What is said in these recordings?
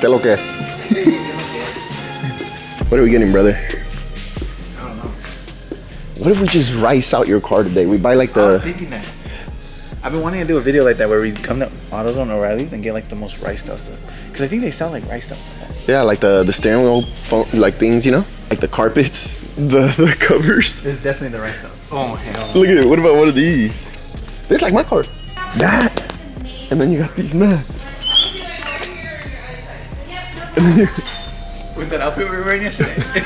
¿Qué lo que? what are we getting, brother? I don't know. What if we just rice out your car today? We buy like the thinking that. I've been wanting to do a video like that where we come to AutoZone or O'Reilly's and get like the most rice stuff. Because I think they sell like rice stuff. yeah, like the the steering wheel phone, like things, you know, like the carpets, the the covers. It's definitely the rice stuff. Oh hell. Look at it. What about one of these? This is like my car. That, and then you got these mats. And then you, With that outfit we were wearing yesterday.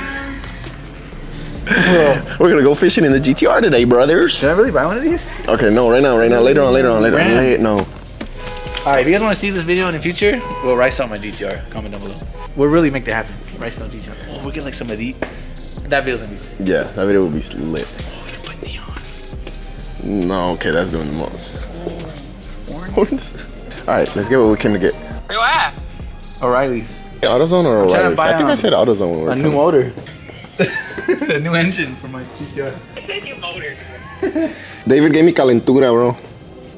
we're gonna go fishing in the GTR today, brothers. Should I really buy one of these? Okay, no, right now, right now, later on, later on, later on. Ram. Late, no. All right, if you guys want to see this video in the future, we'll rice out my GTR. Comment down below. We'll really make that happen. Rice out GTR. Oh, we'll get like some of these. That video's gonna be sick. Yeah, that video will be lit. No, okay, that's doing the most. Orange. All right, let's get what we came to get. Where you at? O'Reilly's. AutoZone or trying O'Reilly's? I think I said AutoZone when we A new motor. a new engine for my GTR. I said you motor. David gave me calentura, bro.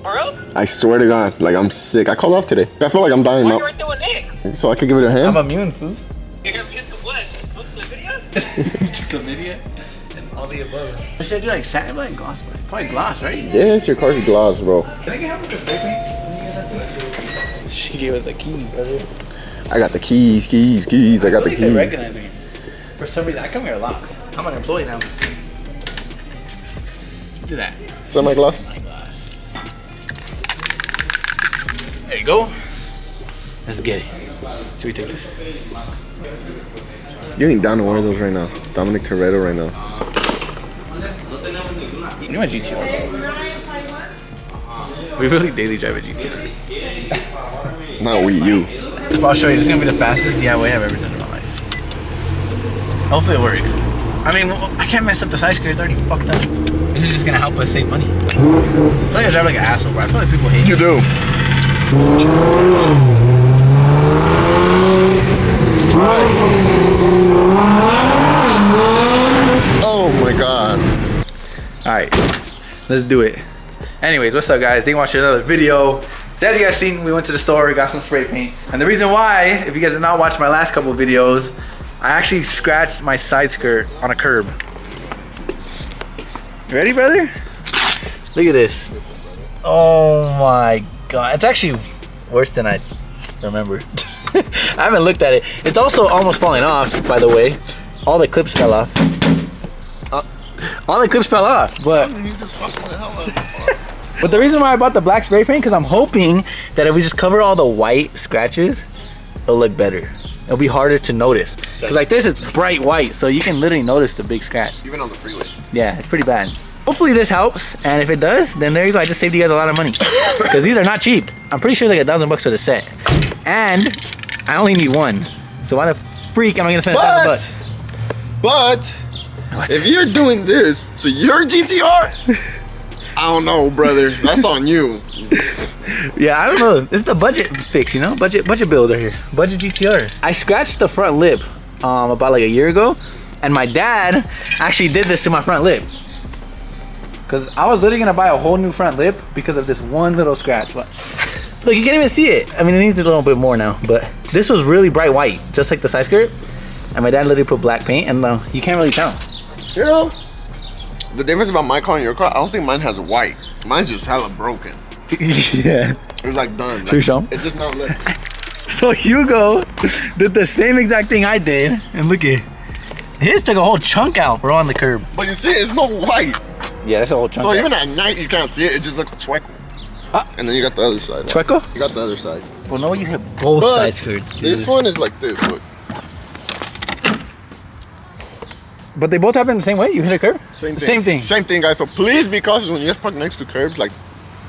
For real? I swear to God, like I'm sick. I called off today. I feel like I'm dying Why you now. right there with Nick? So I could give it a hand. I'm immune, fool. You're gonna what? What's the video? Chlamydia and all the above. What should I do? Like satin, like gloss? Probably gloss, right? yes, your car's gloss, bro. Can I get help with the spray paint? She gave us the key, brother. I got the keys, keys, keys. I got the They keys. recognize me. For some reason, I come here a lot. I'm an employee now. Do that. Semi-gloss. My glass. There you go. Let's get it. Should we take this? You ain't down to one of those right now. Dominic Toretto right now. You want GTR? We really daily drive a GTR. Not we, you. Well, I'll show you. This is gonna be the fastest DIY I've ever done in my life. Hopefully it works. I mean, I can't mess up the side skirt. It's already fucked up. This is just gonna help us save money. I feel like I drive like an asshole, bro. I feel like people hate me. You do. Oh my god. All right, let's do it. Anyways, what's up, guys? Thank you watching another video. So as you guys seen, we went to the store, got some spray paint. And the reason why, if you guys have not watched my last couple videos, I actually scratched my side skirt on a curb. You ready, brother? Look at this. Oh my god. It's actually worse than I remember. I haven't looked at it. It's also almost falling off, by the way. All the clips fell off. All the clips fell off, but He's just fucking the hell out but the reason why I bought the black spray paint because I'm hoping that if we just cover all the white scratches, it'll look better. It'll be harder to notice. Because like this, it's bright white, so you can literally notice the big scratch. Even on the freeway. Yeah, it's pretty bad. Hopefully this helps, and if it does, then there you go. I just saved you guys a lot of money. Because these are not cheap. I'm pretty sure it's like a thousand bucks for the set. And I only need one. So why the freak am I gonna spend a thousand bucks? but, What? if you're doing this to your GTR, I don't know, brother. That's on you. Yeah, I don't know. Is the budget fix, you know? Budget budget builder here. Budget GTR. I scratched the front lip um, about like a year ago, and my dad actually did this to my front lip. Cause I was literally gonna buy a whole new front lip because of this one little scratch. But look, you can't even see it. I mean, it needs a little bit more now, but this was really bright white, just like the side skirt. And my dad literally put black paint, and uh, you can't really tell. You know, the difference about my car and your car, I don't think mine has white. Mine's just hella broken. yeah. It was like done. Should Like, show 'em? It's just not lit. So Hugo did the same exact thing I did, and look at his took a whole chunk out, bro, on the curb. But you see, it's no white. Yeah, that's a whole chunk. So out. even at night, you can't see it. It just looks chueco. Ah. And then you got the other side. Chueco? You got the other side. Well, no, you hit both But side skirts. This one is like this. Look. But they both happen the same way. You hit a curb. Same thing. Same thing. Same thing, guys. So please be cautious when you guys park next to curbs. Like,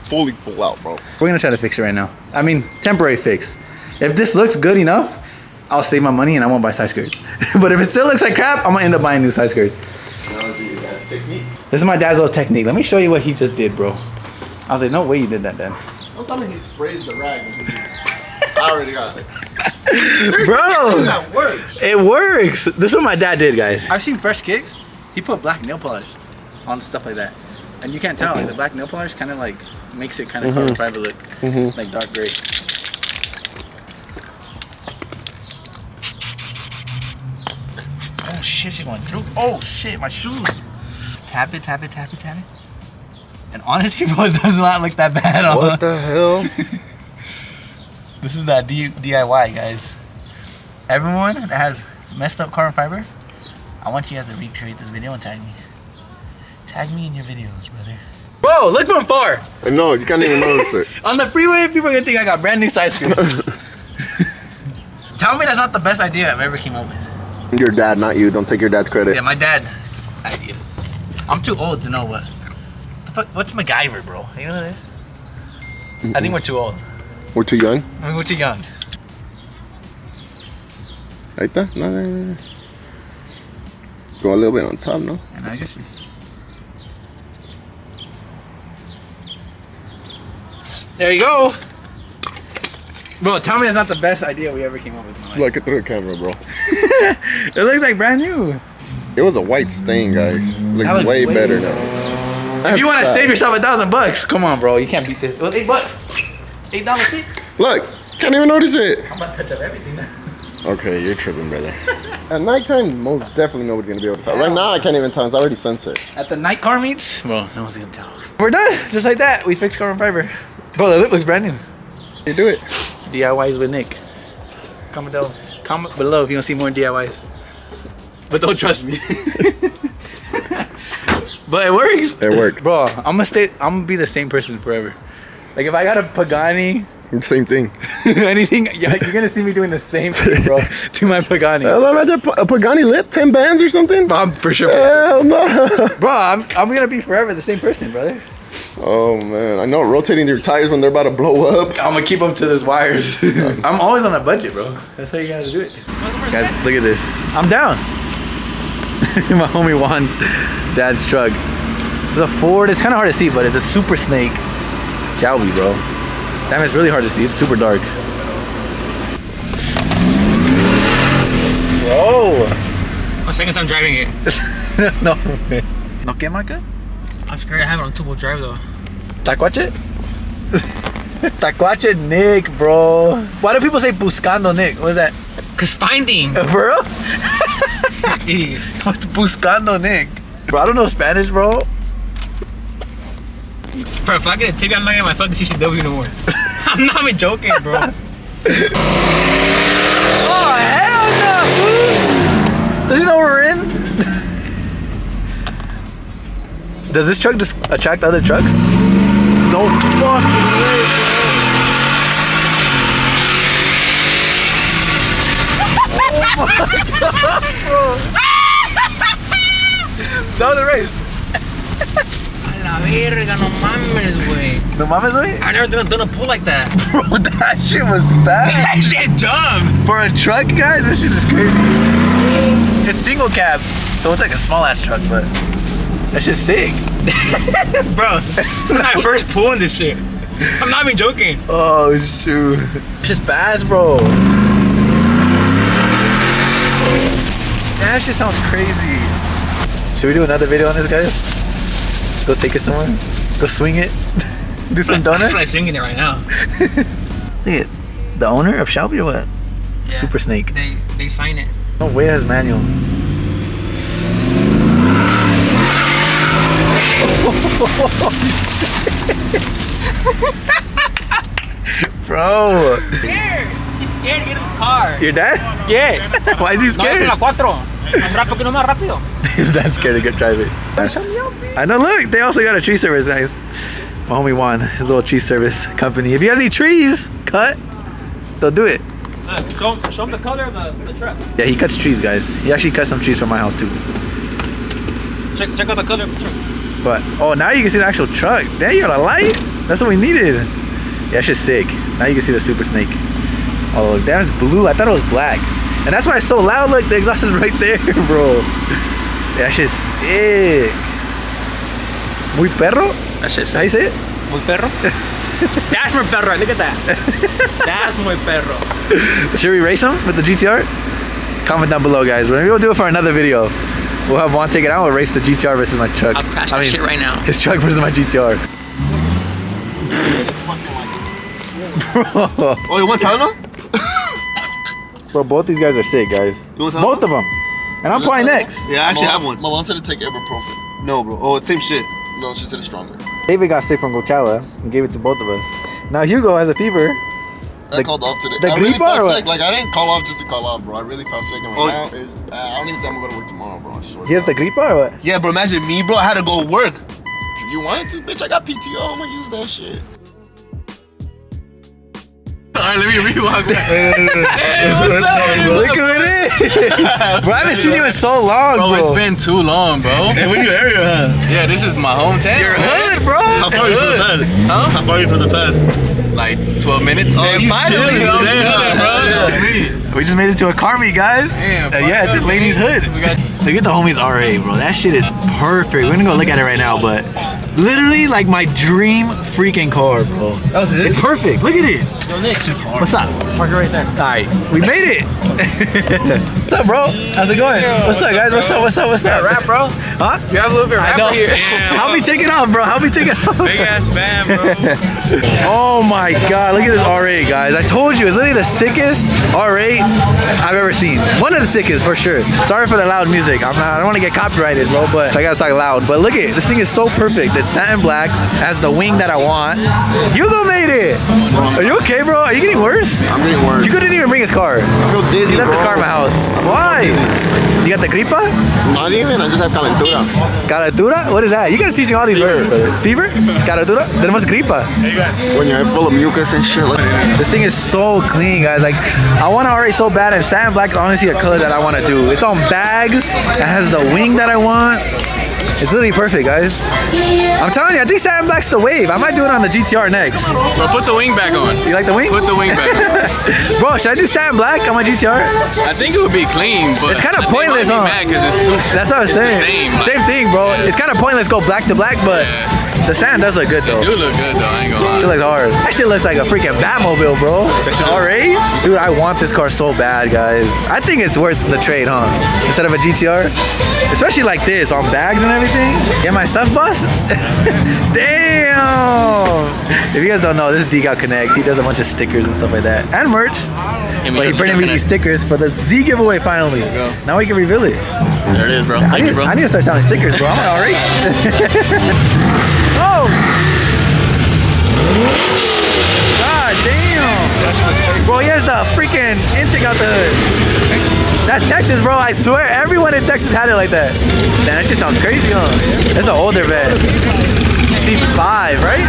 fully pull out, bro. We're gonna try to fix it right now. I mean, temporary fix. If this looks good enough, I'll save my money and I won't buy side skirts. but if it still looks like crap, I'm gonna end up buying new side skirts. This is my dad's little technique. Let me show you what he just did, bro. I was like, no way you did that, then. Don't tell me he sprays the rag. I already got it. Bro, works. it works. This is what my dad did, guys. I've seen fresh kicks. He put black nail polish on stuff like that. And you can't tell, like the black nail polish kind of like makes it kind of carbon fiber look Mhm. like dark gray. Oh shit, she going through. Oh shit, my shoes. Tap it, tap it, tap it, tap it. And honestly, bro, it does not look that bad. What the hell? This is that D- DIY, guys. Everyone that has messed up carbon fiber, I want you guys to recreate this video and tag me. Tag me in your videos, brother. Whoa, look from far. no, you can't even notice it. On the freeway, people are gonna think I got brand new side screens. Tell me that's not the best idea I've ever came up with. Your dad, not you. Don't take your dad's credit. Yeah, my dad idea. I'm too old to know what. the fuck- What's MacGyver, bro? You know what it is? I think we're too old. We're too young. I mean, we're too young. Right there? No, no, no. Go a little bit on top, no? And I guess. There you go. Bro, tell me not the best idea we ever came up with. in my life. Look it through the camera, bro. it looks like brand new. It was a white stain, guys. It Looks way, way better better. now. if you want to save yourself a thousand bucks, come on, bro. You can't beat this. It was eight bucks. Eight dollar fix. Look, can't even notice it. I'm about to touch up everything now. Okay, you're tripping, brother. At nighttime, most definitely nobody's gonna be able to tell. Right now, I can't even tell. It's already sunset. At the night car meets, bro, no one's gonna tell. We're done. Just like that. We fixed carbon fiber. Bro, the lip looks brand new. You do it. DIYs with Nick. Comment down. Comment below if you want to see more DIYs. But don't trust me. but it works. It worked. Bro, I'm gonna stay. I'm gonna be the same person forever. Like if I got a Pagani, Same thing. anything, yeah, you're gonna see me doing the same thing, bro, to my Pagani. Hell, imagine a Pa- a Pagani lip, 10 bands or something. I'm for sure. Hell no. Bro, I'm, I'm gonna be forever the same person, brother. Oh man, I know rotating your tires when they're about to blow up. I'm gonna keep them to those wires. I'm always on a budget, bro. That's how you gotta do it. Guys, look at this. I'm down. My homie Juan's dad's truck. It's a Ford. It's kind of hard to see, but it's a Super Snake Shelby, bro. Damn, it's really hard to see. It's super dark. Whoa. My second time driving it. no way. No que marca? I'm scared I have it on two-wheel drive though. Tacuache? Tacuache Nick, bro. Why do people say buscando Nick? What is that? Cause finding. For real? Idiot. What's buscando Nick? Bro, I don't know Spanish, bro. Bro, if I get a ticket, I'm not getting my fucking CCW no more. I'm not even joking, bro. Oh, hell no, fool. Does he know we're in? Does this truck just attract other trucks? No fucking way. Tell oh the race. A la verga, no mames, güey. No mames, güey. I never done, done a pull like that. Bro, that shit was that shit jumped. For a truck, guys, this shit is crazy. It's single cab, so it's like a small ass truck, but that shit's sick. Bro, this is my first pull in this shit. I'm not even joking. Oh shoot. It's just fast, bro. That shit sounds crazy. Should we do another video on this, guys? Go take it somewhere. Go swing it. do some donuts. I'm like swinging it right now. Look at the owner of Shelby or what? Yeah. Super Snake. They they sign it. Oh, no way it has manual. Bro, Scared. He's scared to get in the car. your dad? Yeah. Why is he No, scared? la cuatro. Más rápido que no más rápido. He's that scared to get driving. I know. Look, they also got a tree service, guys. My homie Juan, his little tree service company. If you guys need trees cut, they'll do it. Look, show, him- show him the color of the, the truck. Yeah, he cuts trees, guys. He actually cut some trees from my house too. Check, check out the color of the truck. But oh, now you can see the actual truck. There you got a light. That's what we needed. Yeah, it's just sick. Now you can see the Super Snake. Oh, look, that is blue. I thought it was black, and that's why it's so loud. Look, the exhaust is right there, bro. Yeah, that shit's sick. Muy perro. That shit's How you say it? Muy perro. That's muy perro. Look at that. That's muy perro. Should we race him with the GTR? Comment down below, guys. Maybe we'll do it for another video. We'll have Juan take it out. We'll race the GTR versus my truck. I'll crash that shit right now. His truck versus my GTR. It's fucking like. Oh, you want Tylenol? Bro, both these guys are sick, guys. You want Both of them. And I'm playing next. Yeah, I actually my, have one. My mom said to take ibuprofen. No, bro. Oh, same shit. No, she said it's stronger. David got sick from Coachella and gave it to both of us. Now Hugo has a fever. I The- called off today. the I really felt sick. Like I didn't call off just to call off, bro. I really felt sick, and right Oh. now is uh, I don't even think I'm gonna go to work tomorrow, bro. I swear. He has the gripa or what? Yeah, bro. Imagine me, bro. I had to go work. You wanted to, bitch? I got PTO. I'm gonna use that shit. Alright, let me rewalk that. Hey, what's up, bro? Look who it is. bro, I haven't seen you in so long, Bro, bro. it's been too long, bro. Hey, where you area, huh? Yeah, this is my hometown. You're hood, bro. How far are you from the pad? Huh? How far are you from the pad? Like 12 minutes. Oh, you finally, chilling, damn. bro. Yeah. We just made it to a car meet, guys. Damn, Uh, yeah, it's fuck at Laney's Hood. man. We got- Look at the homies R8, bro. That shit is perfect. We're gonna go look at it right now, but literally like my dream freaking car, bro. That was his? It's perfect. Look at it. What's up? Park it right there. All right, we made it. What's up, bro? How's it going? What's up, guys? What's up? What's up? What's up? Rap, bro. Huh? You have a little bit of rap here. Help me take it off, bro. Help me take it off. Big ass fan, bro. Oh my god, look at this R8, guys. I told you, it's literally the sickest R8 I've ever seen. One of the sickest, for sure. Sorry for the loud music. I'm not, I don't want to get copyrighted, bro, but I gotta talk loud. But look at this thing is so perfect. It's satin black, has the wing that I want. Hugo made it. Are you okay, bro? Are you getting worse? I'm getting worse. You couldn't even bring his car. I feel dizzy, He left his car in my house. I'm Why? You got the gripa? Not even. I just have calentura. Caradura? What is that? You gotta teach me all these words, brother. Fever? Caradura? Tenemos gripa. When you're full of mucus and shit. Like, This thing is so clean, guys. Like, I want to already so bad, and satin black is honestly a color that I want to do. It's on bags. It has the wing that I want. It's literally perfect, guys. I'm telling you, I think satin black's the wave. I might do it on the GTR next. Bro, put the wing back on. You like the wing? Put the wing back on. Bro, should I do satin black on my GTR? I think it would be clean, but It's kinda they pointless, huh? be mad 'cause it's too. That's what I was it's the saying. same, like- thing, bro. It's kind of pointless go black to black, but Yeah. The satin does look good though. Do look good though. I ain't gonna lie. looks hard. That shit looks like a freaking Batmobile, bro. Alright? Dude, I want this car so bad, guys. I think it's worth the trade, huh? Instead of a GTR. Especially like this, on bags and everything. Get my stuff bus? Damn! If you guys don't know, this is Decal Connect. He does a bunch of stickers and stuff like that. And merch. But he printed me these stickers for the Z giveaway finally. Now we can reveal it. There it is, bro. I need, you, bro. I need to start selling stickers, bro. I'm alright. God damn! Bro, he has the freaking intake out the hood. That's Texas, bro. I swear, everyone in Texas had it like that. Man, that shit sounds crazy, huh? That's the older vet. C5, right?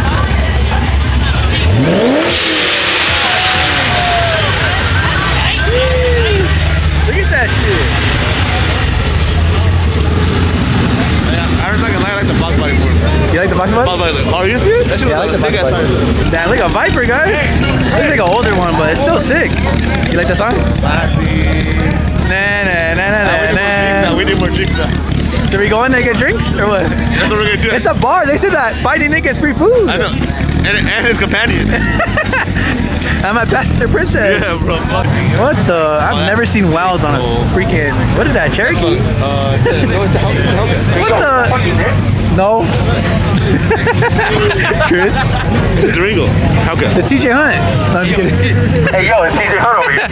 The a sick ass bud. time. Damn, look a Viper, guys. Looks like an older one, but it's still sick. You like the song? Nah, nah, nah, nah, nah, nah. We need more drinks now. So we going to get drinks or what? That's what we're gonna do. It's a bar. They said that fighting Nick gets free food. I know. And, and his companion. I'm a passenger princess. yeah, bro. Fuck. What the? I've never seen wilds on a freaking. What is that? Cherokee? What the? No. Chris, Durango. How come? it's TJ Hunt. No, I'm just kidding. Hey, yo, it's DJ Hunt over here. I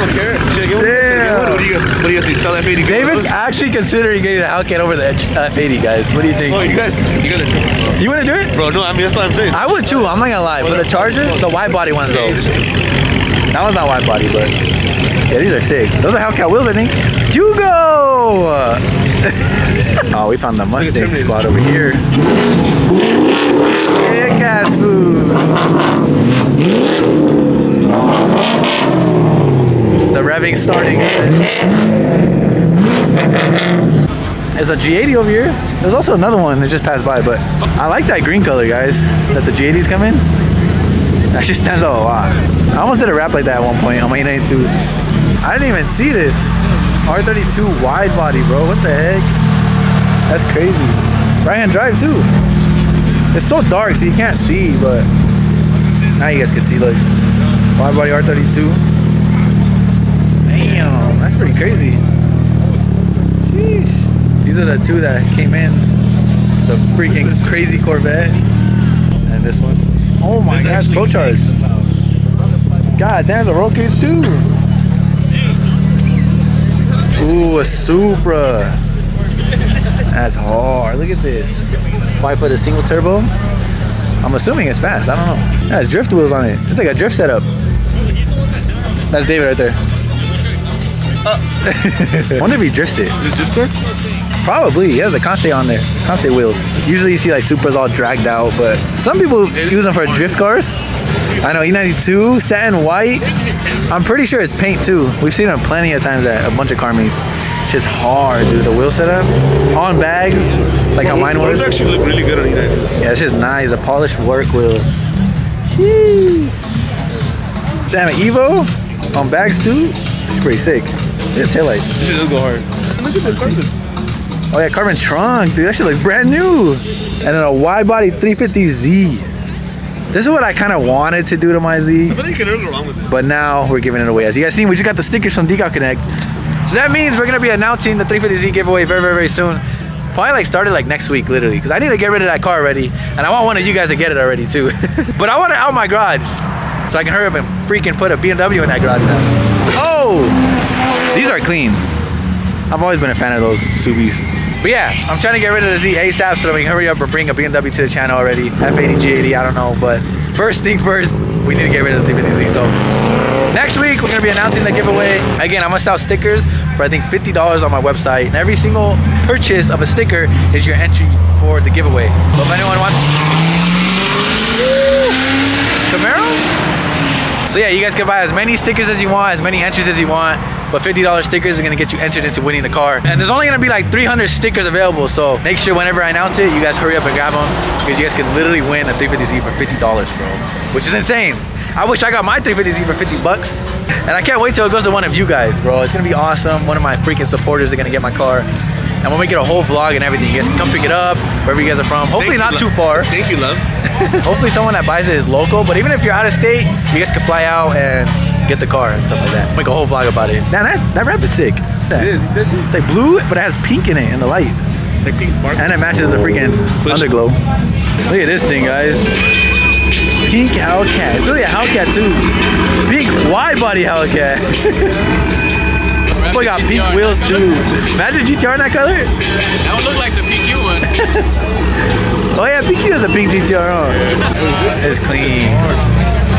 don't care. Should I get one? Should one? What do you guys, what do you guys think? Sell that 80 David's actually considering getting a Hellcat over the uh, F80, guys. What do you think? Oh, you guys, you gotta do it, bro. You want to do it? Bro, no, I mean, that's what I'm saying. I would too. I'm not gonna lie. But the Charger, the wide body ones though. That one's not wide body, but yeah, these are sick. Those are Hellcat wheels, I think. Dugo! oh, we found the Mustang squad over here. Sick ass foods. The revving starting. There's a G80 over here. There's also another one that just passed by, but I like that green color, guys. That the G80s come in. That just stands out a lot. I almost did a rap like that at one point on my E92. I didn't even see this. R32 wide body, bro. What the heck? That's crazy. Right hand drive too. It's so dark, so you can't see, but now you guys can see. Look, wide body R32. Damn, that's pretty crazy. Sheesh. These are the two that came in. The freaking crazy Corvette. And this one. Oh my gosh, Pro Charge. God, there's a roll cage too. Ooh, a Supra. That's hard. Look at this. Five foot a single turbo. I'm assuming it's fast. I don't know. Yeah, it's drift wheels on it. It's like a drift setup. That's David right there. I uh. wonder if he drifts it. Is this good? Probably. He has the Conce on there. Conce wheels. Usually you see like Supras all dragged out, but some people use them for drift cars. I know E92, satin white. I'm pretty sure it's paint too. We've seen them plenty of times at a bunch of car meets. It's just hard, dude. The wheel setup on bags, like how mine was. Those actually look really good on United. Yeah, it's just nice. The polished work wheels. Jeez. Damn it, Evo on bags too. It's pretty sick. Yeah, taillights. This shit does go hard. Look at the carbon. Oh yeah, carbon trunk, dude. That shit looks brand new. And then a wide body 350Z. This is what I kind of wanted to do to my Z, I think you can go wrong with it. but now we're giving it away. As you guys seen, we just got the stickers from Decal Connect. So that means we're gonna be announcing the 350Z giveaway very, very, very soon. Probably like started like next week, literally, because I need to get rid of that car already, and I want one of you guys to get it already too. but I want it out my garage, so I can hurry up and freaking put a BMW in that garage now. Oh, these are clean. I've always been a fan of those Subis. But yeah, I'm trying to get rid of the Z ASAP so that we can hurry up and bring a BMW to the channel already. F80, G80, I don't know. But first thing first, we need to get rid of the 350Z. So next week, we're going to be announcing the giveaway. Again, I'm to sell stickers for I think $50 on my website. And every single purchase of a sticker is your entry for the giveaway. So if anyone wants... Camaro? So yeah, you guys can buy as many stickers as you want, as many entries as you want. But $50 stickers is gonna get you entered into winning the car. And there's only gonna be like 300 stickers available. So make sure whenever I announce it, you guys hurry up and grab them because you guys can literally win a 350Z for $50, bro. Which is insane. I wish I got my 350Z for 50 bucks. And I can't wait till it goes to one of you guys, bro. It's gonna be awesome. One of my freaking supporters are gonna get my car. And when we get a whole vlog and everything. You guys can come pick it up wherever you guys are from. Hopefully not too far. Thank you, love. Hopefully someone that buys it is local, but even if you're out of state, you guys can fly out and get the car and stuff like that. Make a whole vlog about it. Man, that, that wrap is sick. It is, it's like blue, but it has pink in it in the light. like pink spark. And it matches the freaking underglow. Look at this thing, guys. Pink Hellcat. It's really a Hellcat too. Pink wide body Hellcat. Boy got pink wheels too. Imagine GTR in that color. That would look like the PQ one. Oh yeah, PQ has a pink GTR on. It's clean.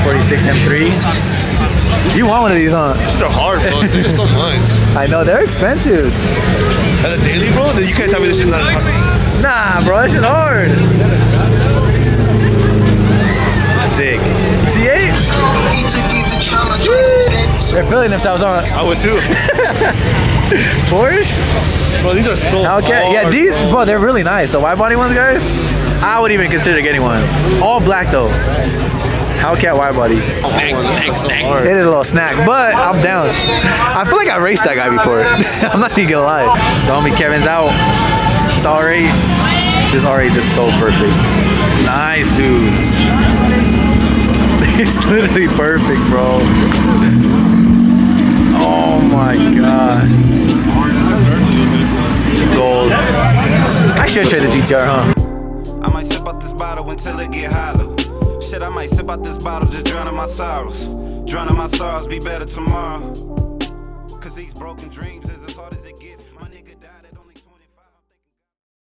46 M3. You want one of these, huh? These are hard, bro. They're so much. I know they're expensive. As a daily, bro, then you can't tell me this shit's not hard. Nah, bro, that shit hard. They're feeling themselves on I would too. Porsche. Bro, these are so Okay, yeah, these, bro. bro, they're really nice. The wide body ones, guys, I would even consider getting one. All black though. Hellcat wide body. Snack, snack, snack. It is a little snack, but I'm down. I feel like I raced that guy before. I'm not even gonna lie. The homie Kevin's out. The R8. This R8 is just so perfect. Nice, dude. It's literally perfect, bro. Oh my god. Goals. I should trade the GTR, huh? I might sip out this bottle until it get hollow. Shit, I might sip out this bottle, just drowning my sorrows. Drowning my sorrows, be better tomorrow. Cause these broken dreams is